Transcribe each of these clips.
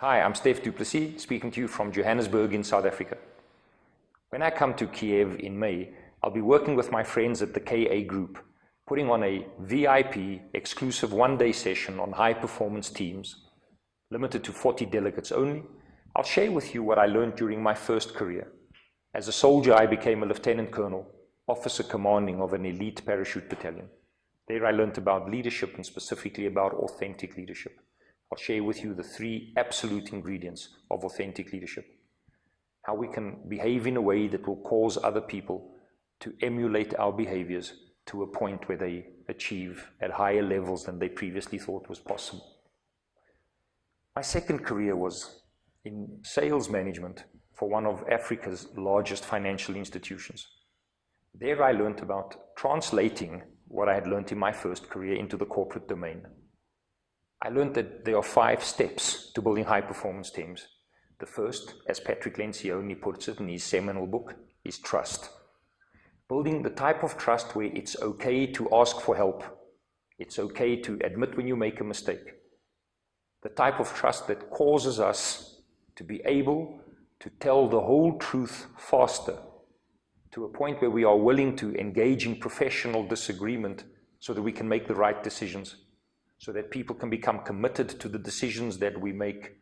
Hi, I'm Steph Duplessis, speaking to you from Johannesburg in South Africa. When I come to Kiev in May, I'll be working with my friends at the KA Group, putting on a VIP exclusive one-day session on high-performance teams, limited to 40 delegates only. I'll share with you what I learned during my first career. As a soldier, I became a lieutenant colonel, officer commanding of an elite parachute battalion. There I learned about leadership and specifically about authentic leadership. I'll share with you the three absolute ingredients of authentic leadership. How we can behave in a way that will cause other people to emulate our behaviors to a point where they achieve at higher levels than they previously thought was possible. My second career was in sales management for one of Africa's largest financial institutions. There I learned about translating what I had learned in my first career into the corporate domain. I learned that there are five steps to building high performance teams. The first, as Patrick Lencioni puts it in his seminal book, is trust. Building the type of trust where it's okay to ask for help. It's okay to admit when you make a mistake. The type of trust that causes us to be able to tell the whole truth faster to a point where we are willing to engage in professional disagreement so that we can make the right decisions so that people can become committed to the decisions that we make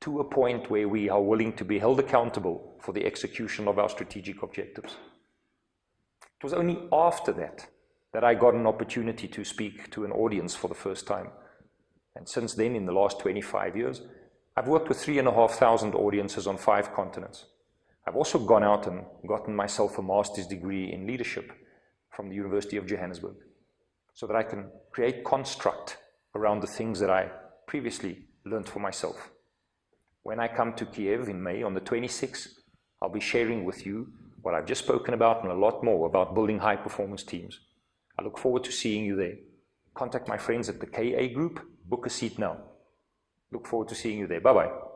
to a point where we are willing to be held accountable for the execution of our strategic objectives. It was only after that that I got an opportunity to speak to an audience for the first time. And since then, in the last 25 years, I've worked with three and a half thousand audiences on five continents. I've also gone out and gotten myself a master's degree in leadership from the University of Johannesburg so that I can create construct around the things that I previously learned for myself. When I come to Kiev in May on the 26th, I'll be sharing with you what I've just spoken about and a lot more about building high performance teams. I look forward to seeing you there. Contact my friends at the KA Group, book a seat now. Look forward to seeing you there. Bye-bye.